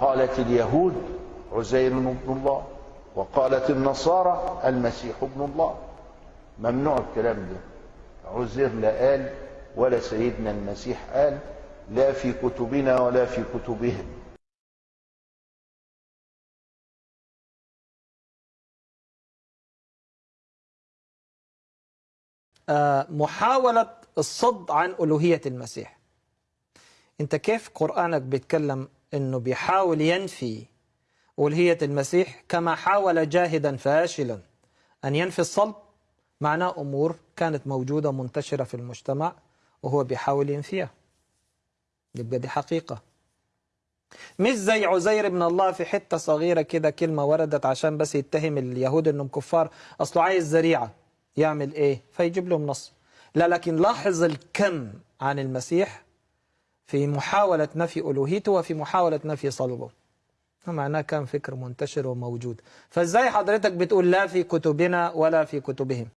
قالت اليهود عزير ابن الله وقالت النصارى المسيح ابن الله. ممنوع الكلام ده. عزير لا قال ولا سيدنا المسيح قال لا في كتبنا ولا في كتبهم. آه، محاولة الصد عن ألوهية المسيح. أنت كيف قرآنك بيتكلم أنه بيحاول ينفي ألوهية المسيح كما حاول جاهدا فاشلا. أن ينفي الصلب معناه أمور كانت موجودة منتشرة في المجتمع وهو بيحاول ينفيها. يبقى دي حقيقة. مش زي عزير بن الله في حتة صغيرة كده كلمة وردت عشان بس يتهم اليهود إنهم كفار. أصله عايز ذريعة يعمل إيه؟ فيجيب لهم نص. لا لكن لاحظ الكم عن المسيح في محاولة نفي ألوهيته وفي محاولة نفي صلبه. معناه كان فكر منتشر وموجود. فإزاي حضرتك بتقول لا في كتبنا ولا في كتبهم؟